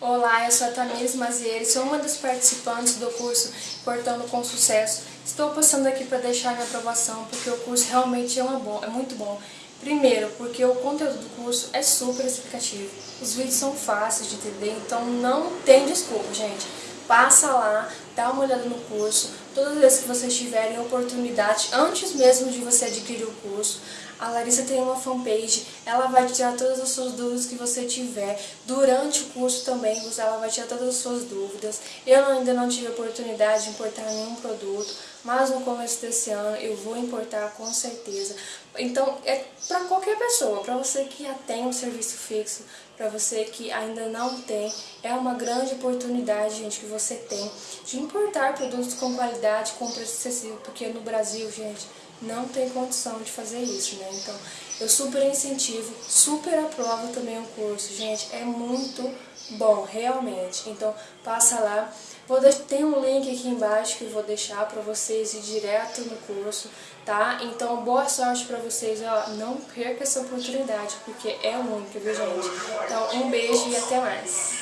Olá, eu sou a Tamires Mazieri, sou uma das participantes do curso Portando com Sucesso. Estou passando aqui para deixar minha aprovação, porque o curso realmente é, uma é muito bom. Primeiro, porque o conteúdo do curso é super explicativo. Os vídeos são fáceis de entender, então não tem desculpa, gente. Passa lá, dá uma olhada no curso. Todas as vezes que vocês tiverem oportunidade, antes mesmo de você adquirir o curso, a Larissa tem uma fanpage, ela vai tirar todas as suas dúvidas que você tiver. Durante o curso também, ela vai tirar todas as suas dúvidas. Eu ainda não tive oportunidade de importar nenhum produto, mas no começo desse ano eu vou importar com certeza. Então, é para qualquer pessoa, para você que já tem um serviço fixo, para você que ainda não tem, é uma grande oportunidade, gente, que você tem de importar produtos com qualidade, com preço acessível, porque no Brasil, gente, não tem condição de fazer isso, né? Então, eu super incentivo, super aprovo também o curso, gente, é muito bom, realmente. Então, passa lá. Vou deixar, tem um link aqui embaixo que eu vou deixar para vocês ir direto no curso, tá? Então, boa sorte para vocês, ó, não perca essa oportunidade, porque é única, viu, gente? Um beijo e até mais.